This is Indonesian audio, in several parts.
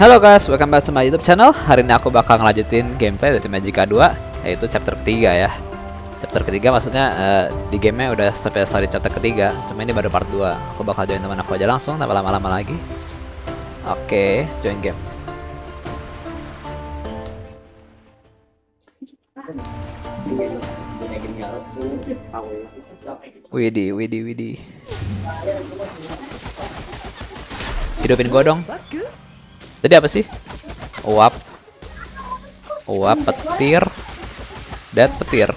Halo guys, welcome back to my YouTube channel. Hari ini aku bakal ngelanjutin gameplay dari Magica 2, yaitu chapter ketiga ya. Chapter ketiga maksudnya eh, di gamenya udah sampai selesai chapter ketiga, cuma ini baru part 2 Aku bakal join teman aku aja langsung, tanpa lama-lama lagi. Oke, join game. Widi, Widi, Widi. Hidupin gua dong. Tadi apa sih? Uap. Uap petir. Dat petir.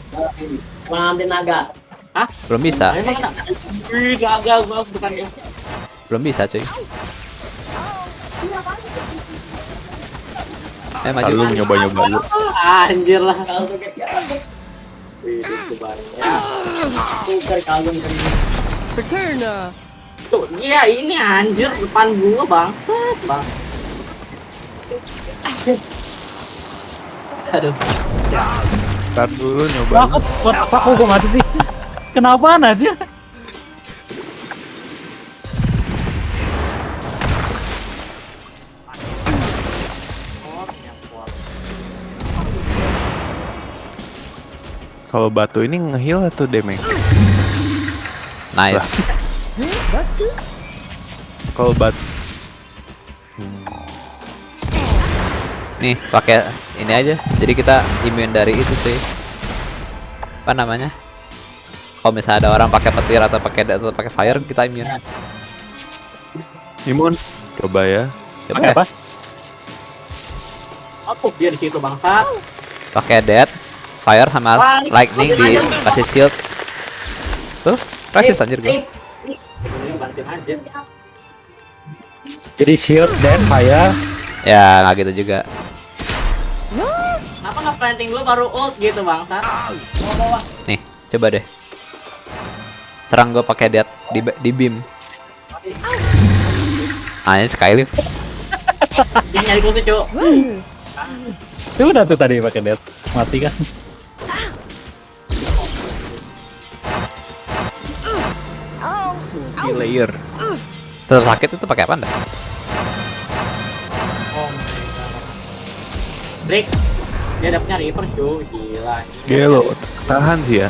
Mengambil naga. Hah? Belum bisa. Naga? Gua bukan ya. Belum bisa, cuy. Eh maju. Lalu nyoba-nyoba lu. Anjir lah. Kalau tuh kayak Wih, itu bareng ya. Tuker kagum kan. Return. Uh, Tuh, iya ini anjir depan gua, Bang. Bang. Aduh. Ntar dulu nyoba. Buat apa kok gua mati sih? Kenapa aja? Kalau batu ini ngeheal atau damage? Nice. Kalau batu Nih, pakai ini aja. Jadi kita immune dari itu, cuy. Apa namanya? Kalau misalnya ada orang pakai petir atau pakai atau pakai fire, kita immune. imun, coba ya. Coba Pakai ya. apa? Apa dia di situ, Bangsa? Pakai dead, fire sama Wah, lightning di kasih shield. Tuh, resist anjir gue. Jadi shield dan fire. Ya, nggak gitu juga. Kenapa nggak planting dulu baru ult gitu, Bangsa? Bawa-bawa. Nih, coba deh. Serang gue pakai dead di di beam. Ah, ini skylift. Dia nyari kursi, Cuk. Itu udah tuh tadi pakai death. Mati kan? Di layer. Tetap sakit itu pakai apa? Oh god. Break. Dia dapetnya Reaper, Cuk. Gila. Gila lo, tahan sih ya.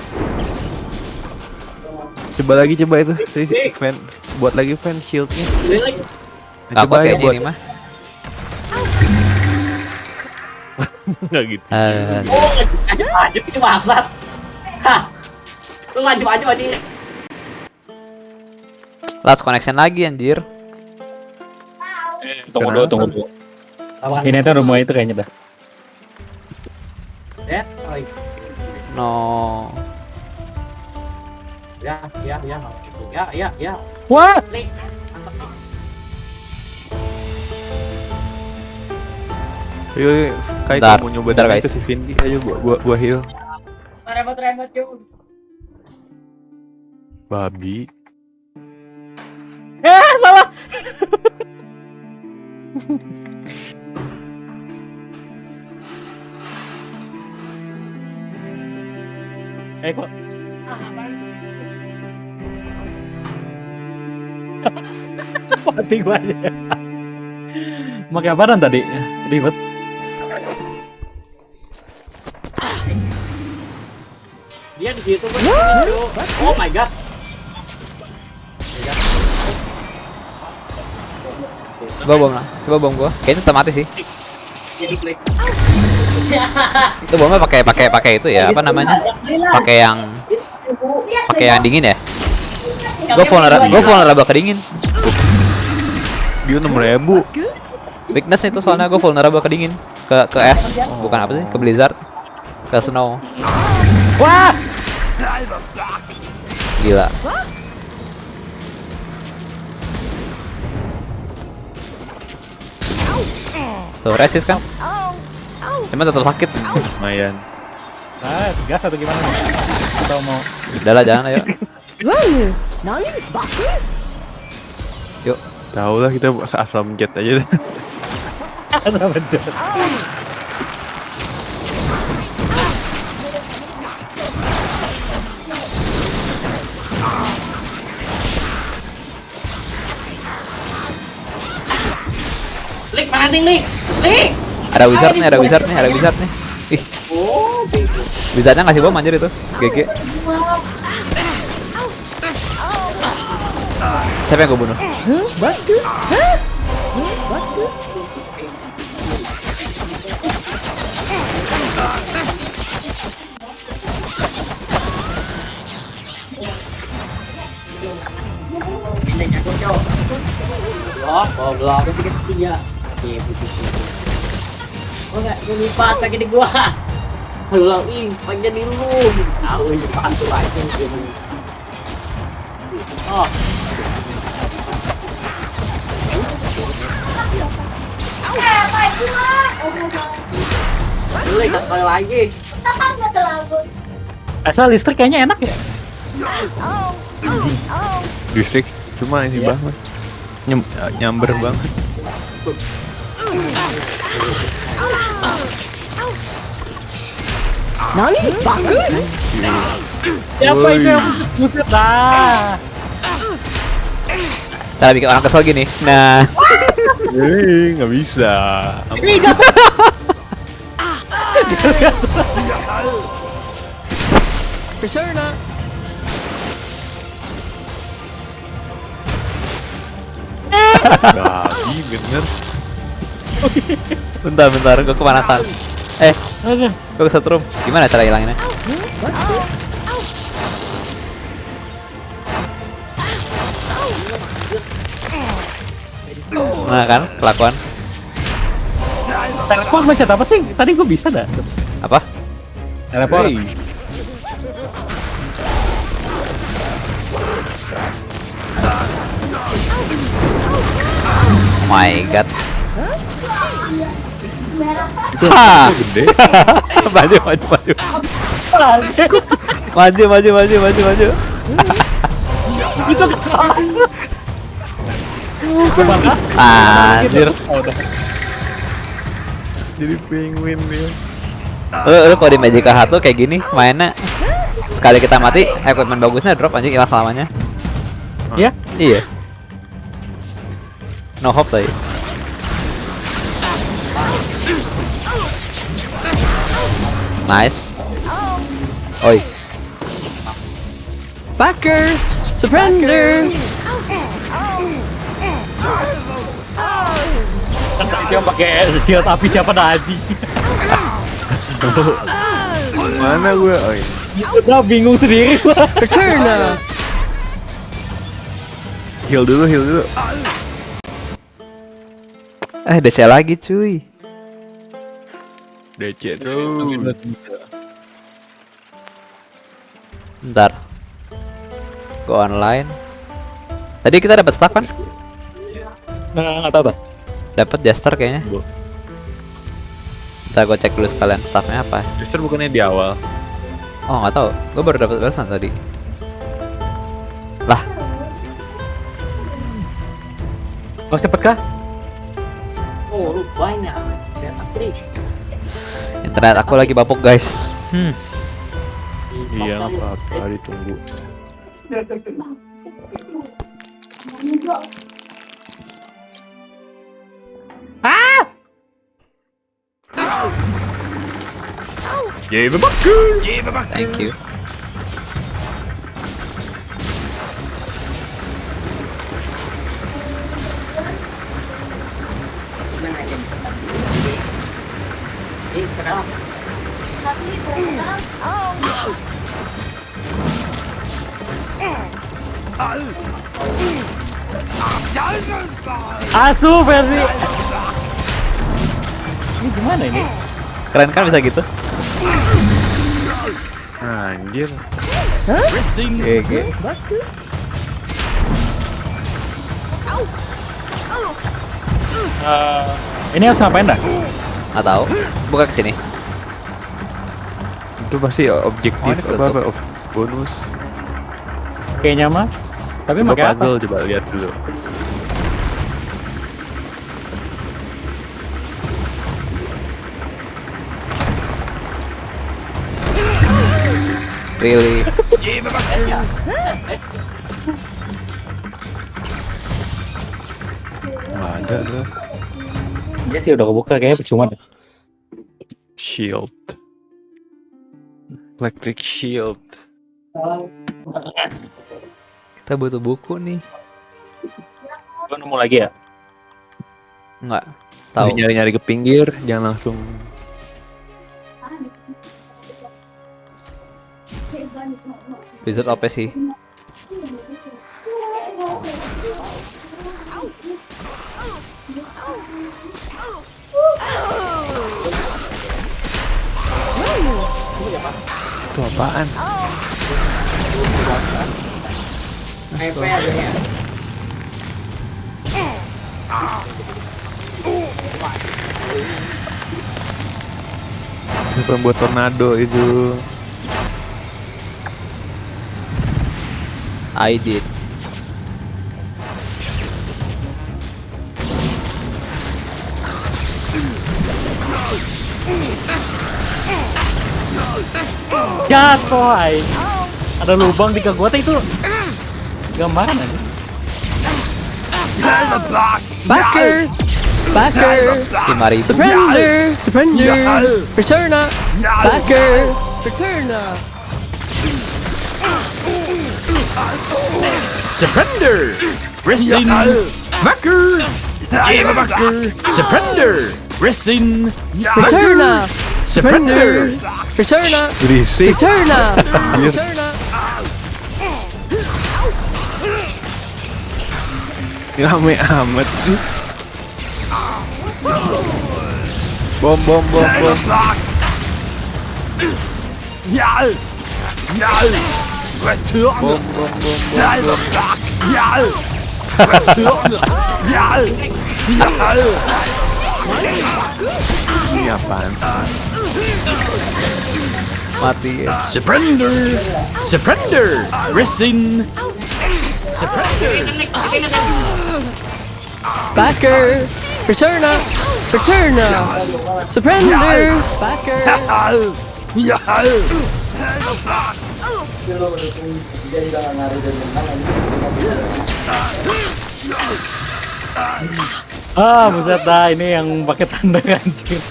Coba lagi coba itu, si si fan, buat lagi fan shieldnya. Nah, Aku coba ya buat ini mah. nggak gitu. Eh, Oh, ngajib-ngajib ini bangsat. Hah. Lu ngajib-ngajib aja. last connection lagi anjir. Tunggu Kenapa? dulu, tunggu dulu. Ini tuh rumah itu kayaknya dah. Ya, lagi. No. Ya, ya, ya, ya, ya, ya. Wah, Nih, mantap nih. Ayo, kayak Bentar, kamu nyoba bentar, guys. si Vindi ayo gua gua gua heal. Remot-remot, Cuk. Babi. Eh kok mati gua aja. Pakai apaan tadi? Ribet. Dia di situ Cuk. Oh my god. Coba bom lah. Coba bom gua. Kayaknya tetap mati sih. Jadi klik. Itu bomnya pakai pakai pakai itu ya, apa namanya? Pakai yang pakai yang dingin ya. Gue vulnerable, gue vulnerable ke dingin. Dia 6000. Weakness itu soalnya gue vulnerable ke dingin, ke ke es, bukan apa sih? Ke blizzard, ke snow. Wah, Gila. Tuh resist kan? Cuma tetap sakit. Lumayan. ah, gas atau gimana? Atau mau Udah lah jangan ayo. Yuk. Tahu lah kita asal mencet aja deh. Ada bencet. Klik. Mana nih, Lik? Lik! Ada wizard nih, ada wizard nih, ada wizard nih. Ih, Oh, wizardnya ngasih bom anjir itu. GG. Siapa yang gue bunuh? Aku cok. Goblok, goblok. Itu tiga tiga. Putih Oh enggak, gue lipat pakai di gua. Halo, ih, pakai di lu. Tahu ini pantu aja. Oh. Lu ikat kali lagi. Asal listrik kayaknya enak ya. Distrik cuma ini Iya. banget. Nyem, nyamber banget. Siapa itu yang buset lah? Cara bikin orang kesel gini. Nah, Eh, nggak bisa. Babi bener. bentar bentar, gue kepanasan. Eh, gue ke setrum. Gimana cara hilanginnya? Nah kan, kelakuan Teleport macet apa sih? Tadi gue bisa dah. apa? Teleport. Hey. Oh my god. Gede. maju, maju, maju. Maju, maju, maju, maju, maju. Itu Ke mana? Anjir. Jadi penguin dia. Lu, lu kalau di Magic H tuh kayak gini mainnya sekali kita mati equipment bagusnya drop anjing hilang selamanya. Iya? Iya. No hope tadi. Nice. Oi, Backer. Surrender. Dia pakai shield api siapa dah Haji? Mana gue? Iya. Udah bingung sendiri gua. Return. Heal dulu, heal dulu. eh DC lagi cuy. DC terus. Bentar. Go online. Tadi kita dapat staff kan? Nah, nggak tahu dah. Dapat Jester kayaknya. Bu. Bentar gue cek dulu sekalian staffnya apa. Justru bukannya di awal. Oh nggak tahu. Gue baru dapat barusan tadi. Lah, Mau cepet kah? Oh, rupanya. Saya trik. Internet aku lagi bapuk guys. Hmm. Iya, apa-apa, ditunggu. Yay, babak! Thank you. Asu versi. Ini gimana ini? Keren kan bisa gitu? Anjir. GG. Eh, ini harus ngapain dah? Nggak tahu. Buka ke sini. Itu pasti objektif Oh, apa, apa bonus. Kayaknya mah. Tapi Coba pakai apa? puzzle coba lihat dulu. Really? Nggak ada tuh. Iya sih udah kebuka kayaknya percuma deh. Shield. Electric shield. Kita butuh buku nih. Gua nemu lagi ya. Enggak. Tahu Tahu. nyari-nyari ke pinggir, jangan langsung Blizzard OP sih. Itu apaan? Astaga. pembuat buat tornado itu. I did. Jatuh ay. Ada lubang di kekuatan itu. Gambaran aja. Backer! Backer! 5000. Surrender! Surrender! Return up! Backer! Return up! Surrender! Resin! Mucker! Give Mucker! Surrender! Resin! Returna! Surrender! Returna! Returna! Returna! Rame amat sih. Bom bom bom bom. Ya! Ya! Return! Boom, boom, boom, Style of Dark! Yal! Return! Yal! Yal! Iya, pan. Mati. Surrender! Surrender! Resin! Surrender! Backer! Return up! Return up! Surrender! Backer! Yal! Ah, buset dah ini yang pakai tanda anjing.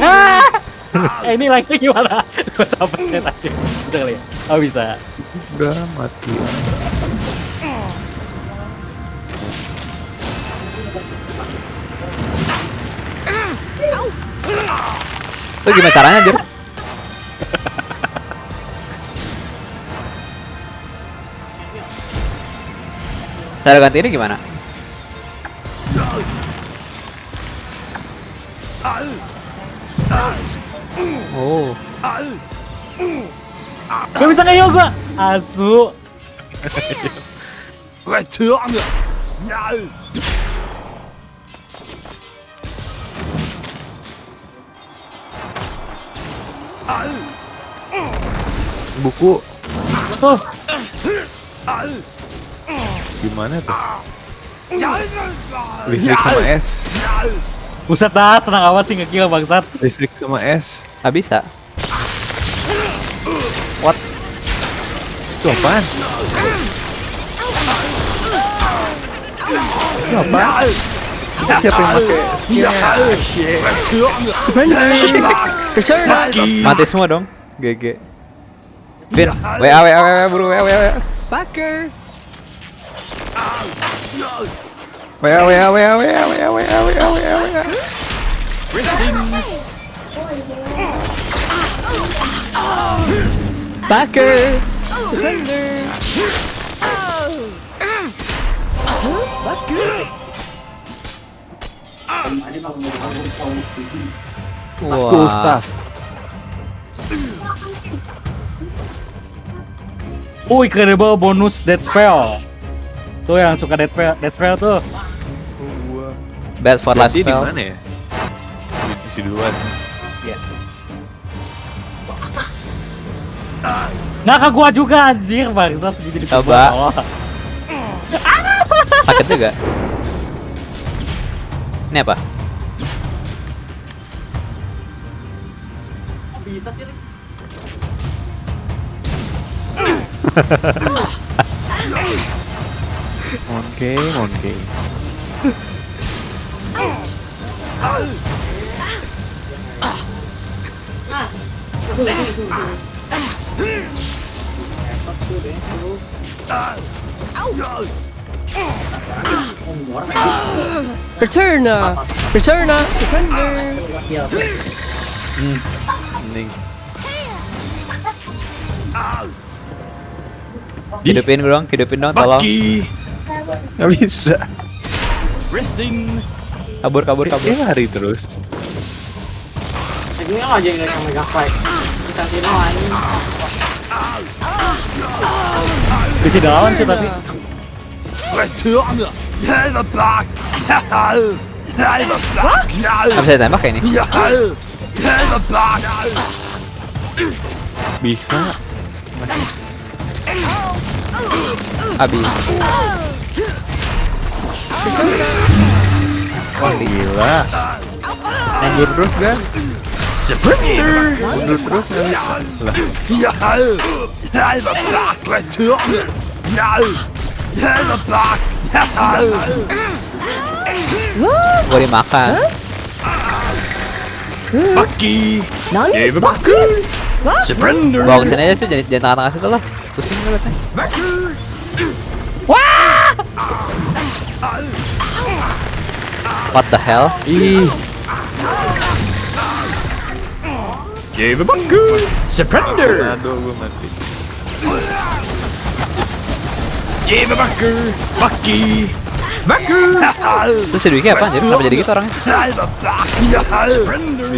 Ah! Eh, ini lagi gimana? Gua sampai tadi. Udah kali ya? Oh bisa. Udah mati. Itu gimana caranya, Jir? Cara ganti ini gimana? Oh, Gak bisa kayak gua. Asu. Buku Oh, gimana tuh? Listrik sama es. buset dah senang amat sih ngekill bangsat. Listrik sama es. nggak bisa. What? Itu apaan? Itu apaan? Siapa yang pakai? Up! Mati semua dong. GG. Vin, WA WA WA buru WA WA We are we? Where are we? Where are we? Where are we? Where are we? Where are we? Racing. Backer. Surrender. Backer. Wow. School stuff. Oh, incredible bonus that spell. Tuh yang suka dead spell, dead spell tuh. Bad for life Berarti di spell. mana ya? Di, di duluan. Nggak ke gua juga anjir bangsat jadi Coba. bawah. Sakit juga. Ini apa? Bisa sih. Oke, oke. Returner, uh, returner, uh, returner. Hmm. Hidupin gue dong, hidupin dong, tolong. Nggak bisa. Racing. Kabur, kabur, kabur. Dia lari terus. Akhirnya aja yang yang mega fight. Kita kira ini. Bisa lawan sih tapi. Bisa ditembak kayak ini. Have a back. Bisa. Abi. Wah gila. Mundur terus kan? Surrender. Mundur terus bisa. Lah. Have a back. Return. Have a back. Gue dimakan. Have a back. Surrender. Bawa ke sini aja tuh, jangan jangan tengah-tengah situ lah. Pusing gue liatnya. What the hell? Ih, Give a back. Surrender. aduh gue mati. Give a back. Bucky. Backer. Terus si Dwiki apa anjir? Kenapa jadi gitu orangnya? Surrender.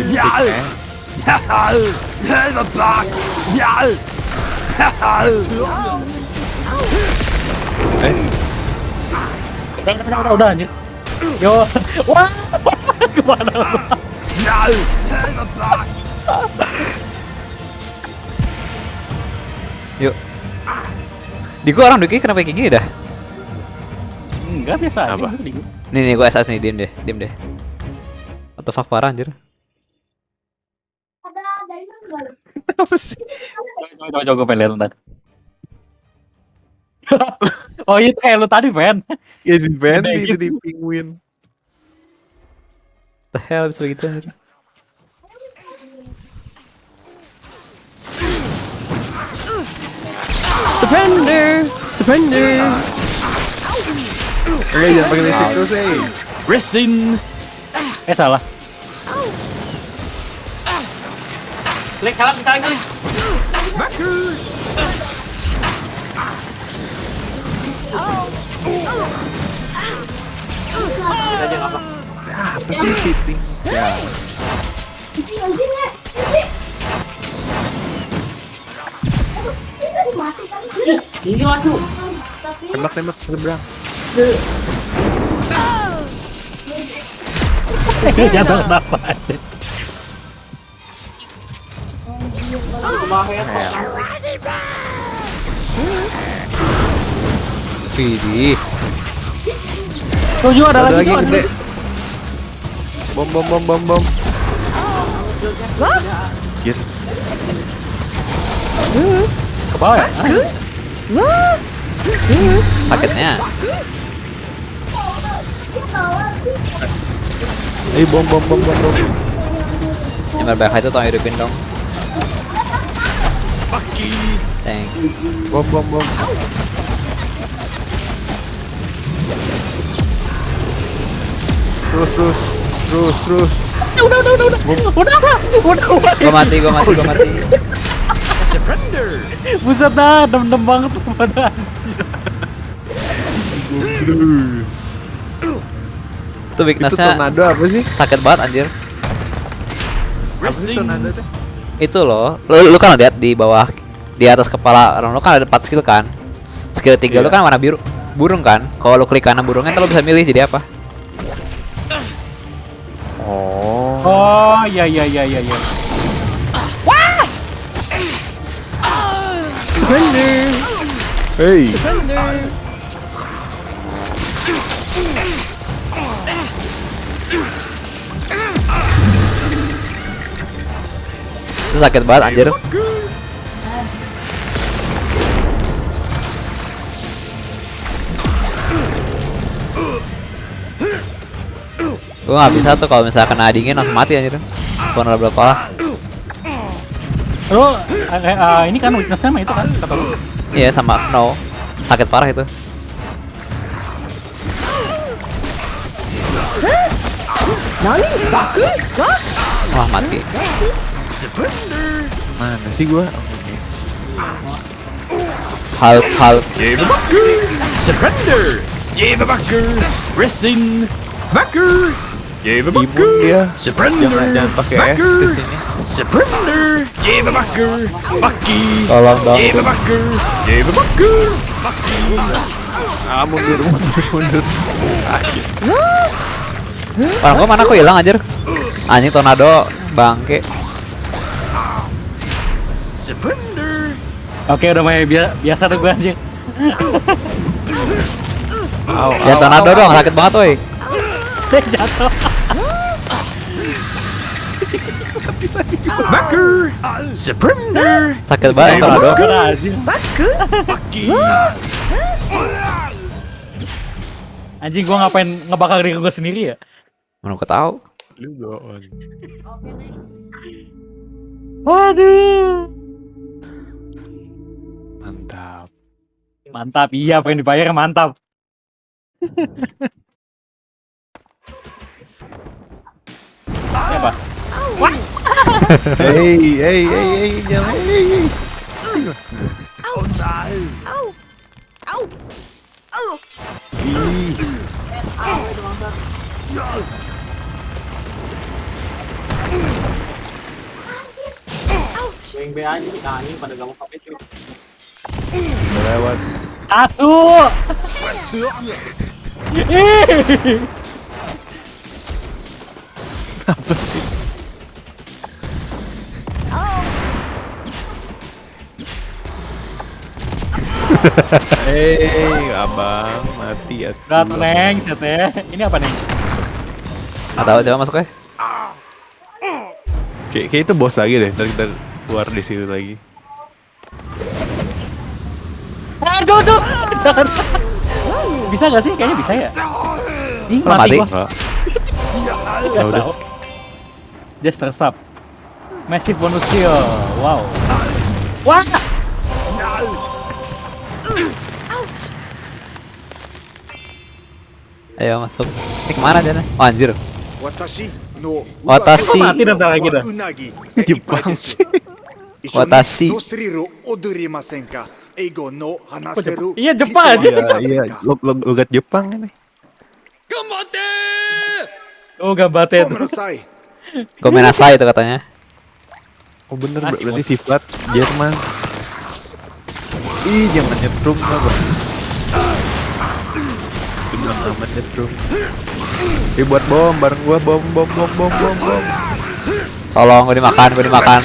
Back. Udah, udah, udah, udah anjir. Yo. Wah. Ke mana lu? Yuk. Di gua orang Dwiki kenapa kayak gini dah? Enggak biasa aja. Apa? Nih nih gua SS nih, diem deh, diem deh. What the fuck parah anjir. Coba, coba, coba, gue pengen lihat ntar. oh itu kayak lu tadi, Fen. Ya di Gede itu di penguin. The hell bisa begitu anjir. Surrender! Surrender! Oke jangan pakai listrik terus eh. Racing. Eh salah. Klik salah kita lagi. Kita aja apa. Apa sih cheating? Ya. Tembak tembak seberang. Jatuh kenapa? Kemarin Widih. Tujuh ada, Ada lagi. lagi tuh, gede. Bom bom bom bom bom. Yes. Ke bawah ya? Hah? Paketnya. Eh bom bom bom bom bom. Yang berbahaya itu tolong hidupin dong. Thank. Bom bom bom. Terus terus terus terus. Udah, udah, udah, udah. Udah, udah, udah, udah. Gua mati, gua mati, gua mati. Surrender. Buset dah, dem-dem banget tuh pada. Itu Itu weaknessnya tornado apa sih? sakit banget anjir. Apa sih Racing. tornado teh? Itu loh. Lu, lu kan lihat di bawah di atas kepala orang lu kan ada 4 skill kan. Skill 3 lu Iya. kan warna biru. Burung kan? Kalau lu klik kanan burungnya ntar lu bisa milih jadi apa. Oh. Oh, iya, iya, iya, iya, iya. Surrender! Hey. Surrender! Sakit banget anjir. Gua nggak bisa tuh kalau misalnya kena dingin langsung mati anjir. Vulnerable parah. Lo eh, eh, eh, ini kan weaknessnya mah itu kan kata lu. Iya sama snow. Sakit parah itu. Wah mati. Mana sih gua? Hulk Hulk. Surrender! Jägerbacker! Resin! Backer! Jägerbacker! dia. Surrender! Jangan pakai ke sini. Surrender! Jägerbacker! Bucky! Tolong dong. Jägerbacker! Jägerbacker! Ah mundur mundur mundur. Orang gua mana kok hilang anjir? Anjing tornado bangke. Surrender! Oke udah main bia- biasa tuh gue anjing. Au, Ya tornado dong sakit banget woi. Jatuh. Backer! Surrender! Sakit banget tornado. Udah anjing. Gua ngapain ngebakar diri gua sendiri ya? Mana gua tahu. Lu goon. Waduh. Mantap. Mantap, iya pengen dibayar mantap. Siapa? Hey hey hey hey jangan. Hey, hey. Yang B aja nih anjing pada gak mau pakai cuy. Lewat. Asu. Ih. Hei, abang mati ya. Gat neng, sete. Ini apa nih? Nggak tahu coba masuk ya. Kayak, kayak itu bos lagi deh. Ntar kita keluar di situ lagi. Ah, cocok. Jangan. Bisa gak sih? Kayaknya bisa ya. Ih, mati mati? gua. Nggak Ya udah. tahu. Just tersap. Massive bonus kill. Wow. Wah. Ayo masuk. Ini ke mana Jana? Oh anjir. Watashi no Watashi mati datang lagi dah. Jepang. Watashi. Ego no hanaseru. Iya Jepang aja. Iya, iya. logat Jepang ini. Gambate! Oh gambate. Komenasai. Komenasai itu katanya. Oh bener berarti sifat Jerman. Ih, jangan nyetrum lah, Bang. Jangan amat nyetrum. Eh, buat bom, bareng gua bom, bom, bom, bom, bom, bom. Tolong gue dimakan, gue dimakan.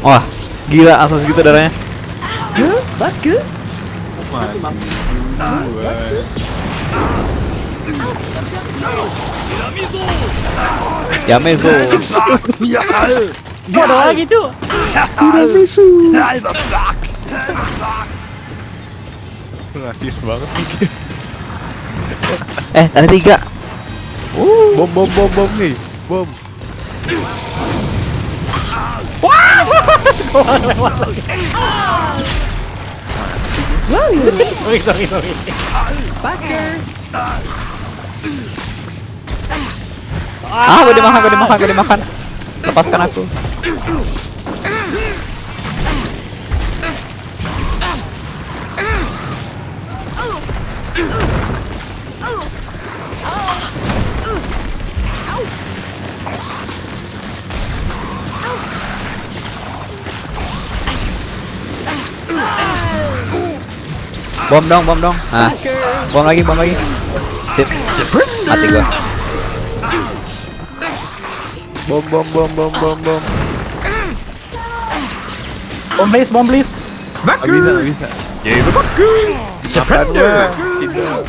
Wah, gila langsung segitu darahnya. Yamezo. Gua ada lagi, cu. Black! Rasis banget. Eh, ada tiga. Bom, bom, bom, bom nih. Bom. Sorry, sorry, sorry. Ah, gue dimakan, gue dimakan, gue dimakan. Lepaskan aku. Bom dong, bom dong. ah, bom lagi, bom lagi. Sip. Mati gua. Bom bom bom bom bom bom. Bom please, bom please. Baku. Oh, bisa, bisa. Jadi itu baku. Surrender. Tidak.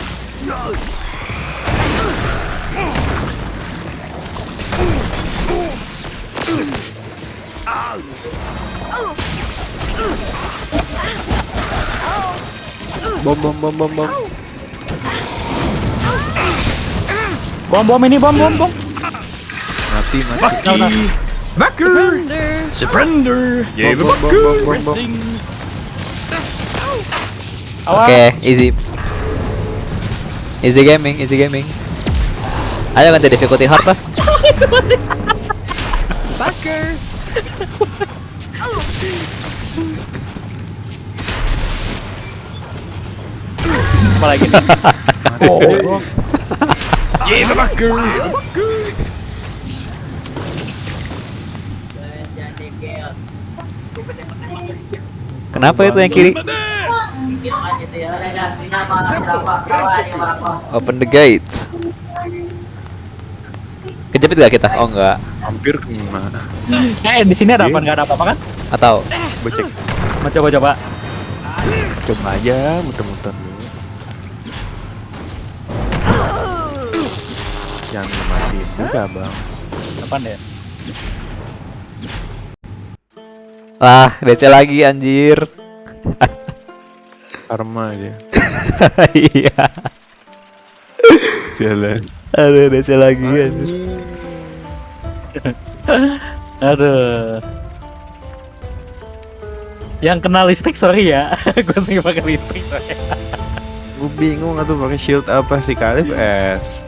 Bom bom bom bom bom. Bom bom ini bom bom bom. Mati mati. Bucky! Backer! Surrender. Surrender! Yeah, Bom, bom, bom, bom, bom! Oke, easy. Easy gaming, easy gaming. Ayo ganti difficulty hard lah. Backer. Apa lagi nih? Oh, Yeah, the Bucker! Kenapa itu yang kiri? Open the gate. Kejepit gak kita? Oh enggak. Hampir kena. eh di sini ada apa? Nggak ada apa-apa kan? Atau Becek. Mau coba coba. Coba aja muter-muter Jangan matiin juga bang. Apa deh? lah DC lagi anjir. Karma aja. Iya. Jalan. Aduh DC lagi anjir. Aduh. Yang kena listrik sorry ya. Gue sering pakai listrik. Gue bingung atau pakai shield apa sih Kalif S.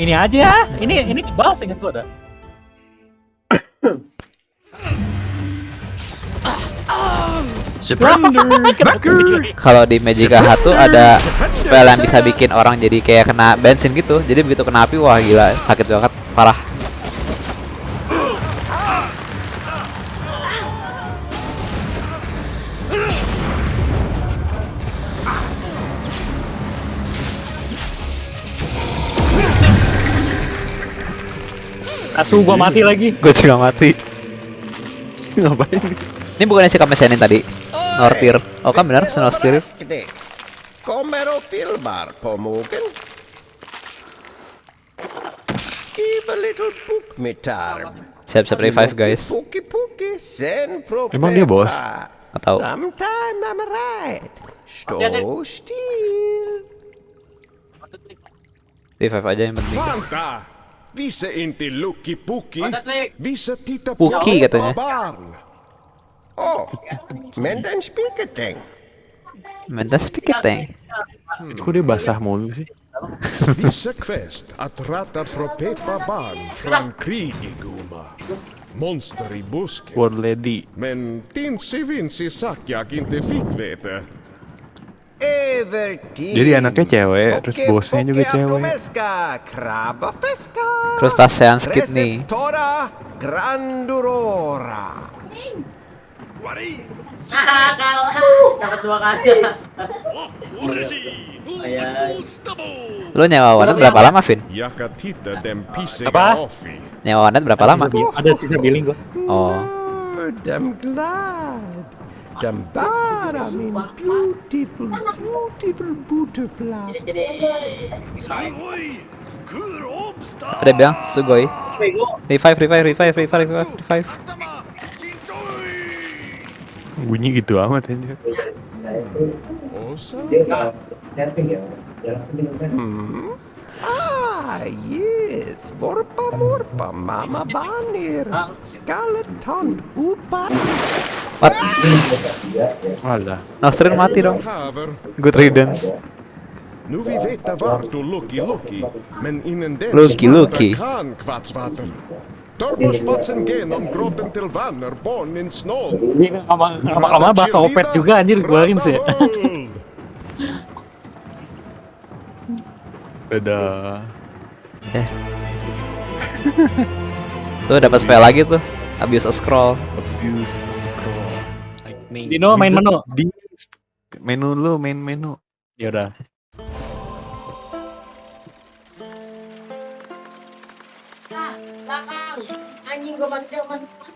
Ini aja. Ini ini kebal ingat gue ada. Surrender! Kalau di Magica Hat tuh ada spell yang bisa bikin orang jadi kayak kena bensin gitu. Jadi begitu kena api wah gila sakit banget parah. Asu gua mati lagi. Gue juga mati. Ngapain? Ini bukannya si Kamesenin tadi? Nortir. Oh kan benar, Nortir. Filmar på mogen. Give a little book me time. Siap-siap revive guys. Puki puki, sen propepa. Emang dia bos? Atau Sometime I'm right. Stå still. revive aja yang penting. Visa inte Lucky Puki. Visa titta på Puki katanya. barn. Oh, men den spiketeng. Minta speaker tank. Kok dia basah mulu sih? Visa quest barn Guma. Monster i busken. Lady. Men Tinsy Vinci Sakjak inte fick veta. Jadi anaknya cewek, terus bosnya juga cewek. Crustacean Kidney. Receptora grandurora. Dapat dua kali. Lu nyewa warnet berapa lama, Vin? Apa? Afi. Nyewa warnet berapa lama? Ada sisa billing gua. Oh. I'm glad. Den bara min beautiful, beautiful butterfly. Apa dia bilang? Sugoi. Revive, revive, revive, revive, revive, revive. Bunyi gitu amat aja. Och så Ah, yes. Vorpa morpa, mamma banir. Skeleton upa. What? Alah. Nostrin mati dong. Good riddance. Nu vi veta vart du Lucky Lucky. Men innan dess Lucky Lucky. kan kvartsvatten. Turbospatsen genom grotten till vänner, barnen snål. Ini lama-lama bahasa opet juga anjir keluarin sih. Dadah. Tuh dapat spell lagi tuh. Abuse a scroll. Abuse scroll. Lightning. Dino, main menu. Di menu lu, main menu. Ya udah.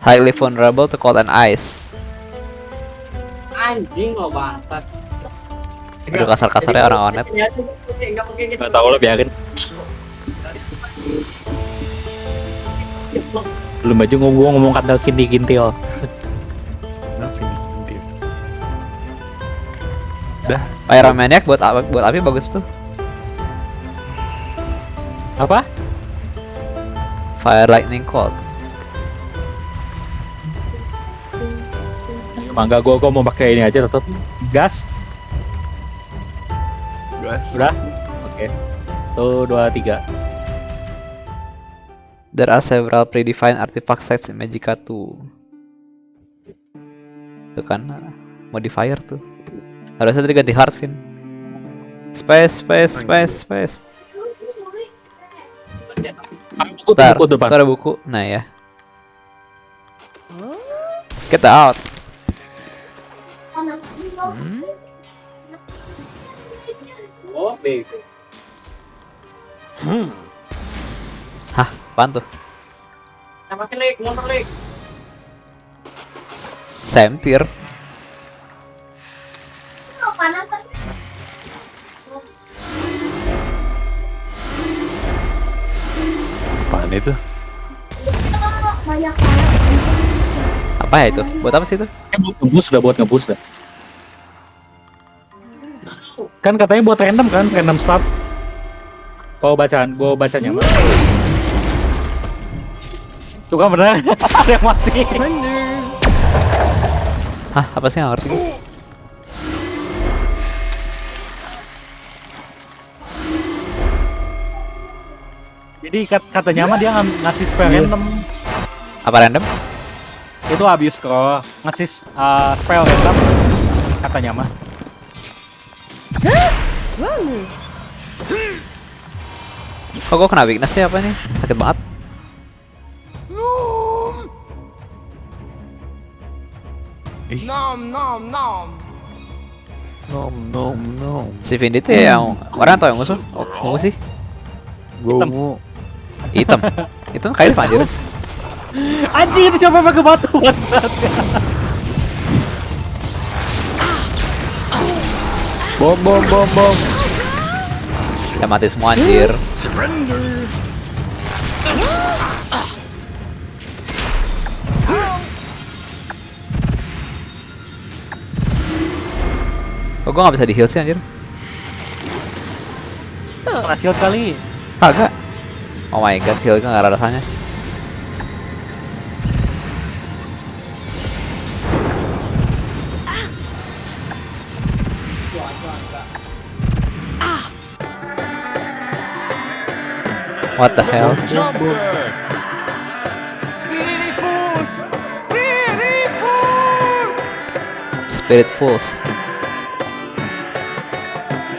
Highly vulnerable to cold and ice. Anjing lo bangsat. Aduh kasar-kasarnya orang warnet. Enggak tahu lo biarin. Belum aja ngomong ngomong kata kinti-kintil. Nothing indeed. Dah, Pyromaniac buat apa buat api bagus tuh. Apa? Fire Lightning Cold. Mangga gua gua mau pakai ini aja tetap gas. gas. Udah? Oke. Tuh dua tiga. There are several predefined artifact sets in Magicka 2. Itu kan modifier tuh. Harusnya tadi ganti Heartfin. Space, space, space, space. Tuh, Bentar, buku depan. Nah ya. Get out. Oh, bego. Hah, apaan tuh? Pakai lik, motor lik. Sempir. Apaan itu? Apa ya itu? Buat apa sih itu? Buat ngebus dah, buat ngebus dah. Kan katanya buat random kan, random start. Gua bacaan, gua bacanya. Tuh kan bener, ada yang mati. Hah, apa sih nggak ngerti? Jadi kat- katanya mah dia ng- ngasih spell random. Apa random? Itu abuse scroll, ngasih uh, spell random. Katanya mah. Kok gue kena weakness sih apa nih? Sakit banget. Nom nom nom. Si Vindi tuh yang orang atau yang musuh? Oh, ungu sih. Gua Hitam. ungu. Hitam. Hitam kayak apa anjir? Anjing itu siapa pakai batu? bangsat. Bom bom bom bom. Ya mati semua anjir. Kok gue gak bisa di heal sih anjir? Kena shield kali. Kagak. Oh my god, heal gak ada rasanya. What the hell? Spirit Fools.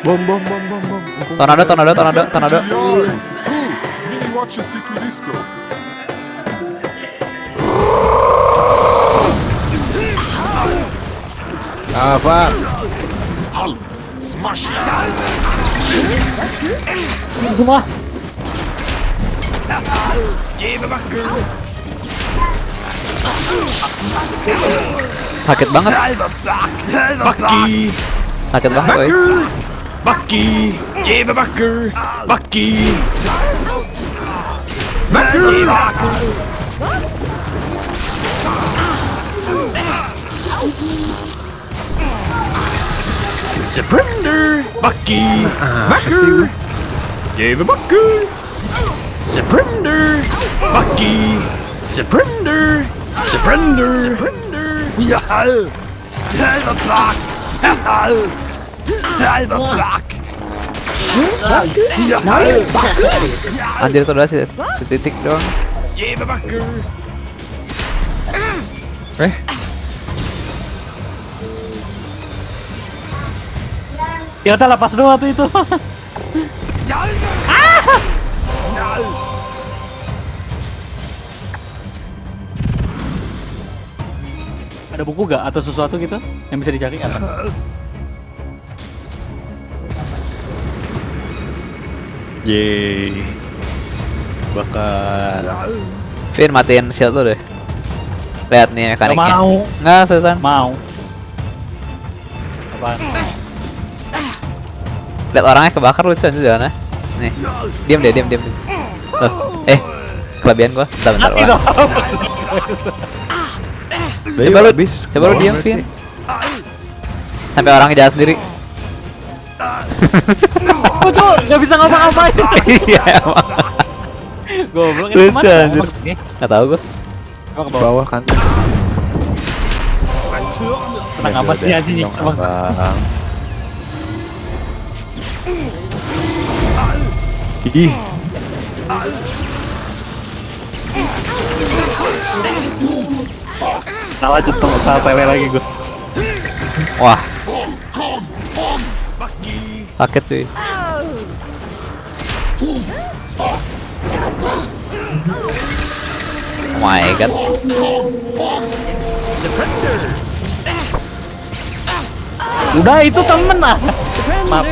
Bom bom bom bom bom. Tornado, tornado, tornado, tornado. Mini watch Secret Disco. Apa? Smash! Semua. Sakit banget, sakit banget, woy. Bucky! Eva Bucker! Bucky! Bucker! Surrender! Bucky! Bucker! Eva Bucker! Surrender! Bucky! Surrender! Surrender! Surrender! Yeah! Eva Buck! Anjir itu udah si, si titik doang. Eva Bucker! Eh, Ya udah lepas dua tuh itu. Ada buku gak atau sesuatu gitu yang bisa dicari apa? Yeay. Bakar. Vin matiin shield lu deh. Lihat nih Gak mekaniknya. mau, Nggak, Susan. mau. Apa? Lihat orangnya kebakar lucu aja jalannya. Nih. Diam deh, diam, diam. diam. Loh, eh. kelebihan gua. Bentar, bentar. Dong. Coba lu, habis. coba lu diam, Vin. Sampai orang jalan sendiri. Oh, Cuk, nggak bisa ngapa-ngapain. Iya emang. Goblok ini Lucu, anjir. Nggak tahu gua. Emang ke bawah. Bawah kan. Tenang amat sih anjing. Emang. Ih, salah jatuh, salah tele lagi gue. Wah. Sakit sih. Oh my god. Udah itu temen ah. Maaf.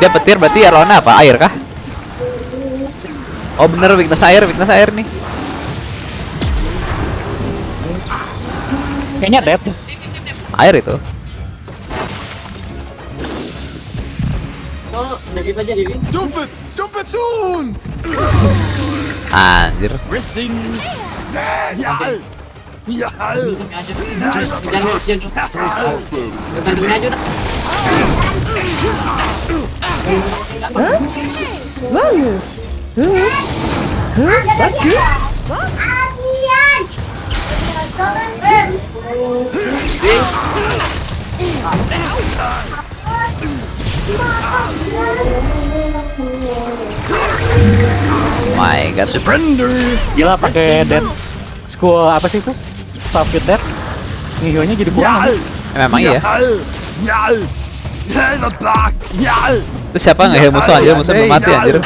Dia petir berarti ya lawannya apa? Air kah? Oh bener weakness air, weakness air nih. Kayaknya dead. Air itu. Oh, negatif aja Dewi. Jump it! Jump it soon! Anjir. Racing! Yeah! Yeah! Jangan jangan jangan. Aja. My god. Surrender! Gila pakai dead. School apa sih itu? Starfit dead. Ngihionya jadi kurang. Anjing. Memang iya. Itu siapa nggak heal musuh anjir? Musuh belum mati anjir.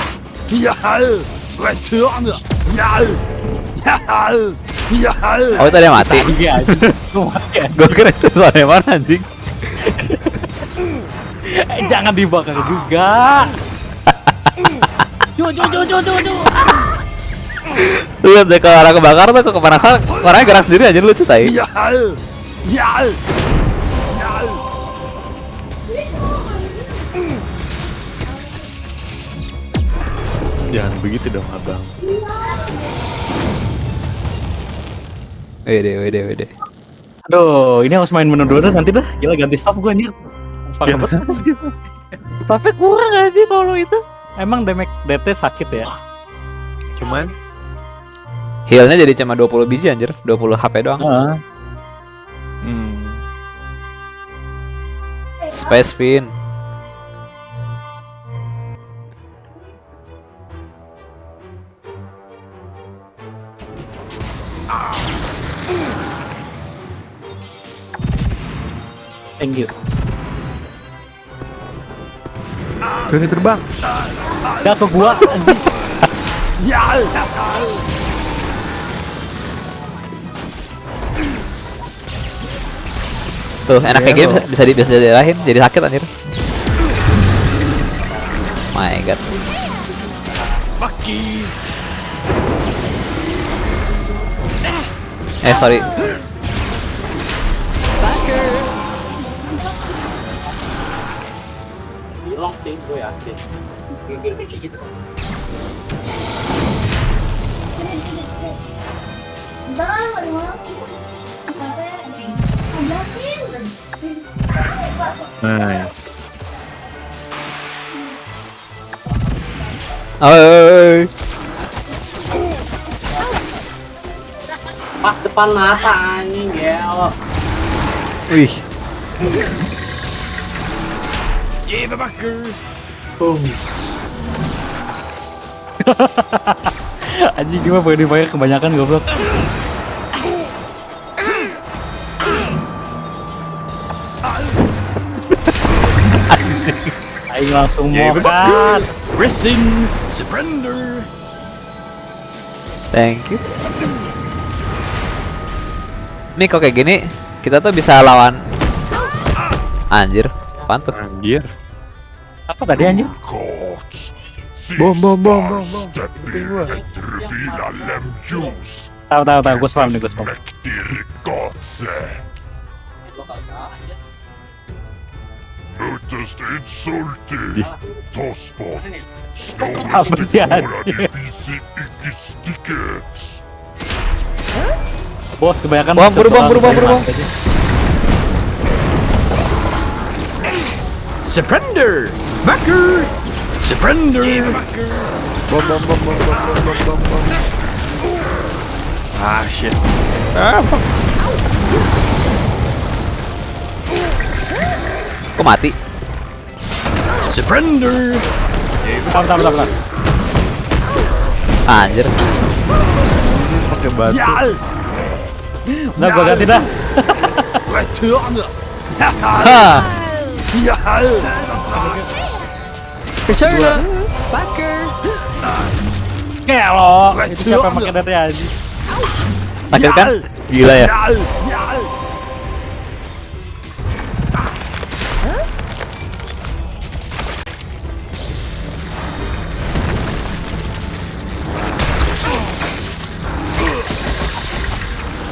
Yeah! Oh itu ada yang mati. Iya anjing. Lu mati ya. Gue kira itu soalnya mana anjing. Eh, Jangan dibakar juga. Cu cu cu cu cu. Lihat deh kalau orang kebakar tuh kepanasan orangnya gerak sendiri aja lucu tai. Yeah! Yeah! jangan begitu dong abang. Wede wede wede. Aduh, ini harus main menu dulu nanti dah. Gila ganti staff gue anjir. Banget. Staffnya kurang aja kalau itu. Emang damage DT sakit ya? Cuman Healnya jadi cuma 20 biji anjir, 20 HP doang. Heeh. hmm, Space Fin. Thank you. berani terbang. Gak ke gua. anjing. Tuh, enak kayak gini bisa bisa di bisa diarahin, jadi sakit anjir. My god. Eh, sorry. Sih gue yakin. Kayak gitu. Nice. Oi. Pas depan mata anjing gel. Wih, Yeah, the backer! Anjing gimana pakai dipakai kebanyakan goblok. Aing langsung mokat. Racing! Surrender! thank you. Nih kok kayak gini, kita tuh bisa lawan Anjir, apaan tuh? Anjir. Apa tadi anjing? Bom bom bom bom bom. Tahu tahu tahu gue spam nih gue spam. Insulti. Bos kebanyakan Bom, buru bom, buru bom, buru bom. Surrender! Backer! Surrender! Ah, shit. Ah, Kok mati? Surrender! Bentar, bentar, bentar. Anjir. Pakai batu. Ya. Nah, gua ganti dah. Hahaha. Ya. Returna. Backer. Kelo. Itu siapa pakai data aja? Sakit kan? Gila ya.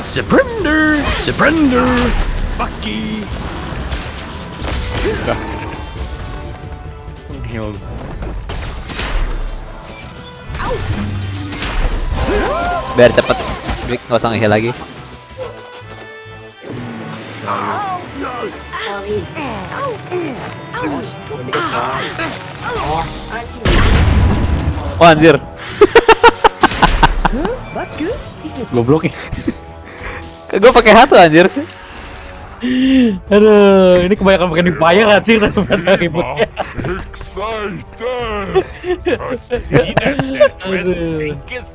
Surrender! Surrender! Bucky! Heal. Biar cepet. Rick nggak usah ngeheal lagi. Oh anjir. Goblok nih. Gue pakai hatu anjir. Aduh, ini kebanyakan pakai gak sih daripada ributnya. Excited.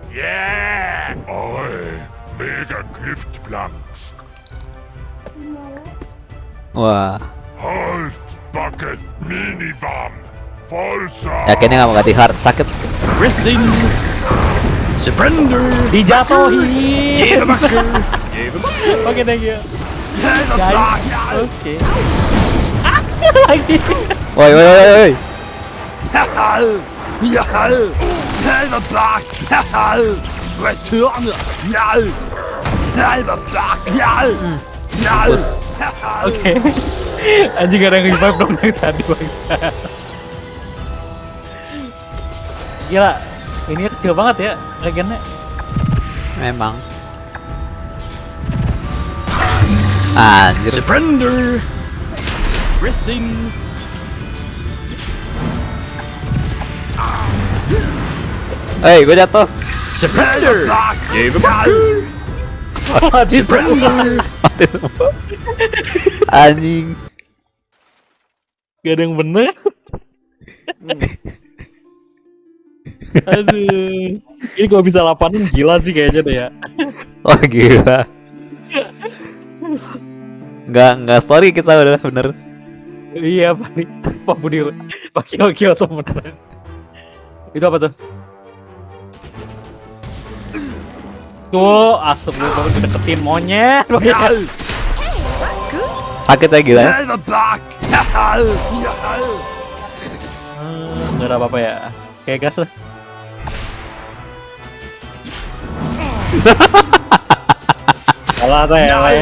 Yeah. Oi. Mega Giftplanks. Wah. Halt. Bucket Minivam. Folsa. Yakinnya nggak mau ganti hard sakit. Racing! Surrender! Dijatuhin. Oke, thank you. Oke. Lagi. Woi, woi, woi, woi. Ya, hal, Oke. Tadi. Gila, ini kecil banget ya regennya. Memang. Anjir. Surrender! Racing! Hei, gue jatuh. Surrender! Mati semua. Surrender! Anjing. Gak ada yang bener. Aduh. Ini kalau bisa lapanin gila sih kayaknya deh ya. Wah gila. Nggak nggak story kita udah bener. Iya, Pak. Pak Budi. Pak Kio Kio tuh bener. Itu apa tuh? Tuh, asap lu baru dideketin monyet. Sakit ya gila ya. Hmm, Nggak ada apa-apa ya. Kayak gas lah. Salah tele.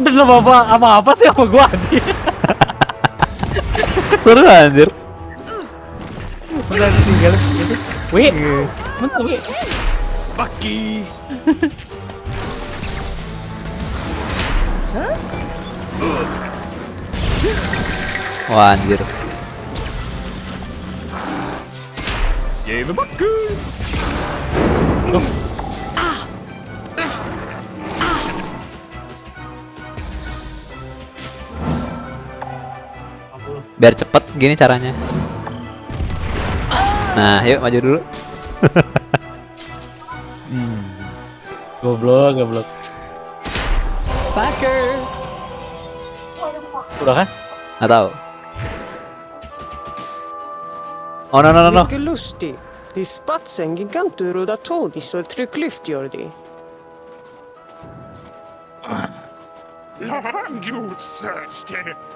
Udah apa apa apa sih sama gua anjir? Seru anjir. Udah tinggal gitu. Wih, mana wih? Bucky! Wah anjir. Jave Bucky! Biar cepet gini caranya. Nah, yuk maju dulu. Goblok, goblok. Backer. Udah kan? Nggak tahu. Oh no no no no. Lustig. Är spatsen gigantur och datoris och trycklyft gör det.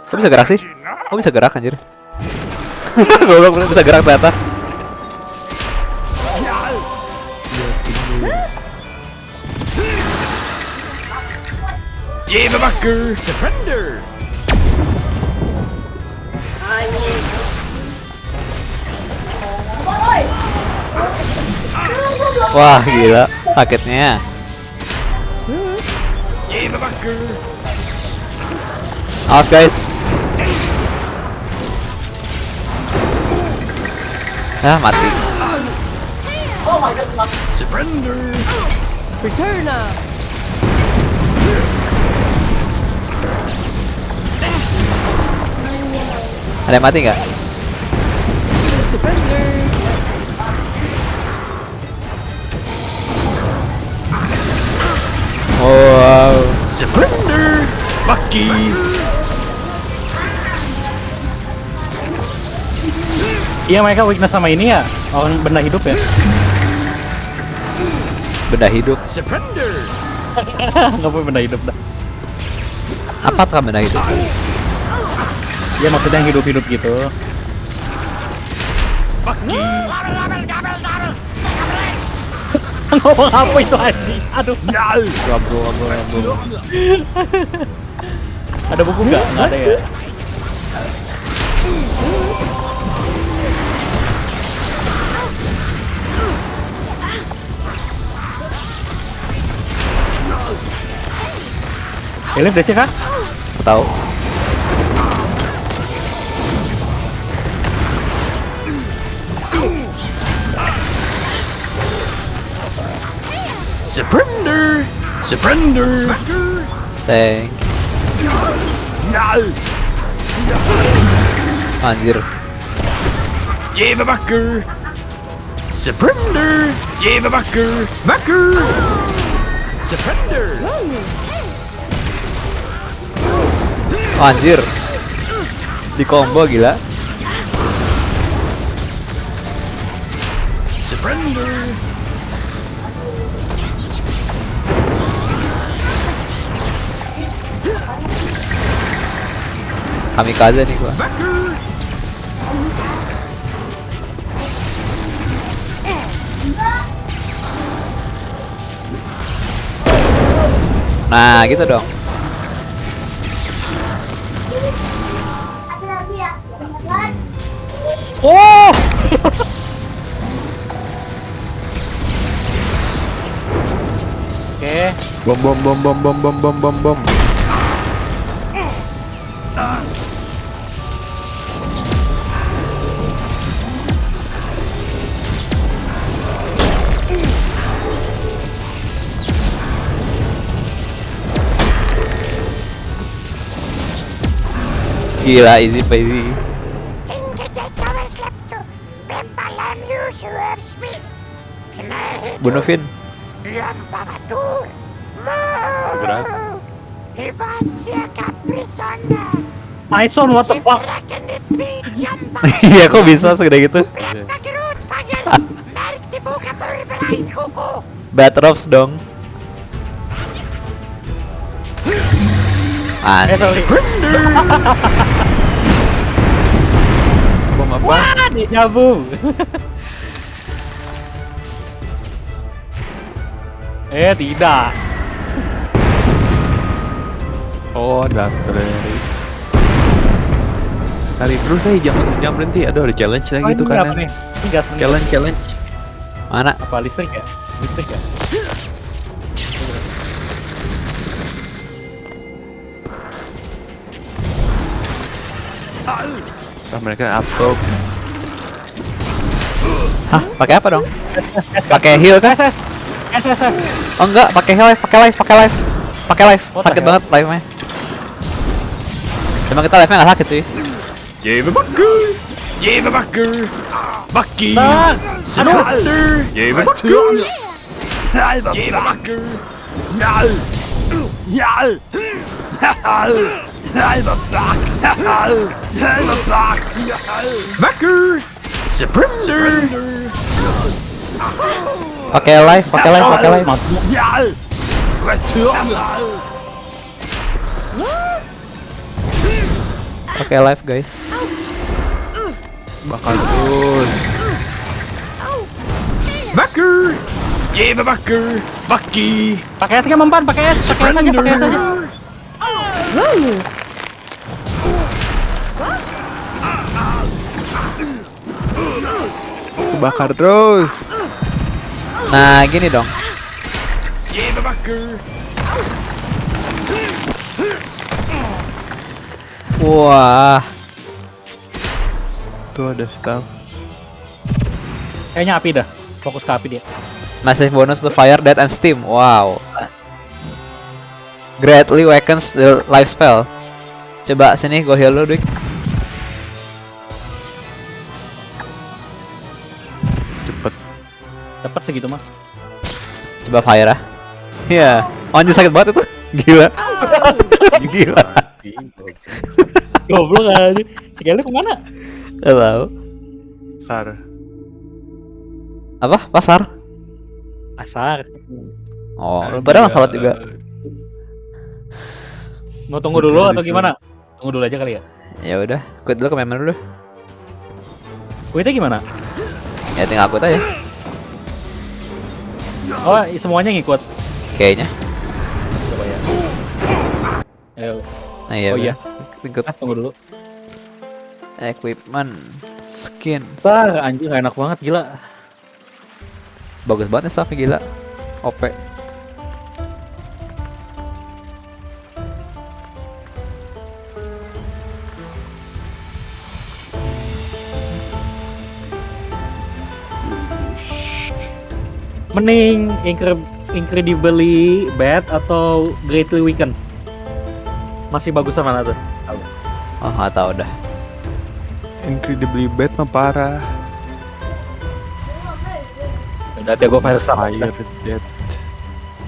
Kok bisa gerak sih? Kok bisa gerak anjir? Gue belum bisa gerak ternyata. Wah, gila. Paketnya. Nice, guys. Ah, mati. Oh my god, Surrender. Return up. Ada yang mati nggak? Oh, wow. Surrender! Bucky! Iya mereka weakness sama ini ya orang benda hidup ya Benda hidup. Surrender! nggak punya benda hidup dah Apa tuh benda hidup? ya maksudnya yang hidup-hidup gitu Bucky! Ngomong apa itu anjing aduh! Wabo, wabo, wabo. ada buku nggak nggak ada ya Elif DC kah? Tahu. Surrender! Surrender! Thank you. Anjir. Give a! Surrender! Give a bucker! Surrender! Ah, Anjir. Di combo gila. Surrender! Kamikaze nih gua. Nah, gitu dong. Oh! Oke, Bom, bom, bom, bom, bom, bom, bom, bom, bom. Gila easy peasy. Bunuh Vin. Maison what the fuck? Iya kok bisa segede gitu? Batrops dong. Eh, Anjir. Apa? Wah, deja vu. eh, tidak. Oh, artileri. Kali terus saya jangan jangan berhenti. Aduh, ada challenge lagi Oh, tuh kan. gas menit. Challenge, challenge. Mana? Apa listrik ya? Listrik ya? Wah, mereka upload. Hah, pakai apa dong? Pakai heal kan? SS. SS. Oh enggak, pakai heal, pakai life, pakai life. Pakai life. Sakit banget life-nya. Cuma kita life-nya enggak sakit sih. Give back. Give back. Bucky. Snorter. Give back. Give back. Nal. Nal. Backer! Surrender! Pakai live, pakai live, pakai live. Return! Pakai live, guys. Bakal terus. Backer! Jebabacker! Bucky! pakai S kan mempan, pakai S, pakai S aja, pakai S aja. Aku bakar terus. Nah, gini dong. Wah, Tuh ada staff. Kayaknya api dah. Fokus ke api dia. massive bonus to fire, death, and steam. Wow. Greatly weakens the life spell. Coba sini gue heal lu, Dik. Dapat segitu mah. Coba fire ah. Iya. Oh, anjir sakit banget itu. Gila. Gila. Goblok aja. Sekali ke mana? Gak tahu. Sar. Apa? Pasar? Asar. Oh, padahal salat juga. Mau tunggu dulu atau gimana? Tunggu dulu aja kali ya. Ya udah, quit dulu ke member dulu. Kuitnya gimana? Ya tinggal quit aja. Oh, semuanya ngikut. Kayaknya. Coba ya. Ayo. Nah, iya. Oh iya. Ikut Ah, tunggu dulu. equipment, skin. Bah, anjing enak banget gila. Bagus banget staffnya gila. OP. Mending incre- incredibly bad atau greatly weakened? Masih bagusan mana tuh? Oh, nggak tahu dah. Incredibly bad mah parah. Udah hati gue fire sama dead.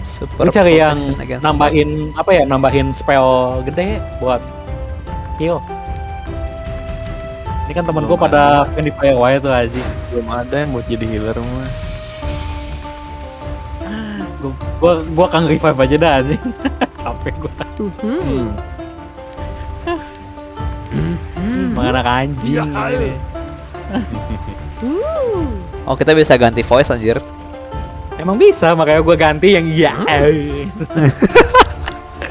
Super Gue cari yang nambahin apa ya? Nambahin spell gede buat heal. Ini kan temen gue pada di Firewire tuh aja. Belum ada yang buat jadi healer mah. Gue gua, gua akan revive aja dah anjing. Capek gue. Mhm. Mana anak anjing ini. Oh, kita bisa ganti voice anjir. Emang bisa, makanya gue ganti yang iya.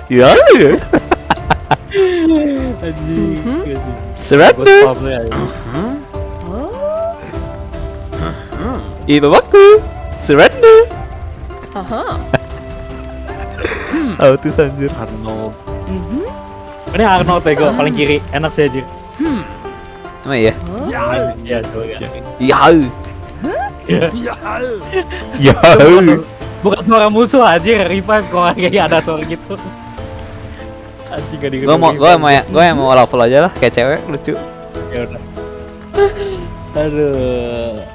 Iya. Anjing. Gue Surrender. stop deh, anjing. Ibu baku. Surrender. Aha. Autis anjir. Arnold. Ini Arnold ya gue paling kiri, enak sih aja. Emang iya. Iya, coba ya. Iya. Iya. Iya. Bukan suara musuh aja revive kok kayak ada suara gitu. Anjing gak Gue mau, gue mau, gue yang mau level aja lah, kayak cewek lucu. Ya udah. Aduh.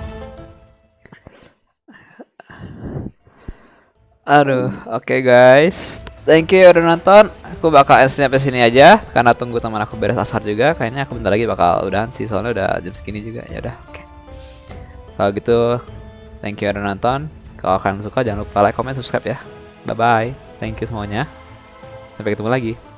Aduh, oke guys. Thank you udah nonton. Aku bakal end sampai sini aja karena tunggu teman aku beres asar juga. Kayaknya aku bentar lagi bakal udahan sih soalnya udah jam segini juga. Ya udah, oke. Kalau gitu, thank you udah nonton. Kalau kalian suka jangan lupa like, comment, subscribe ya. Bye bye. Thank you semuanya. Sampai ketemu lagi.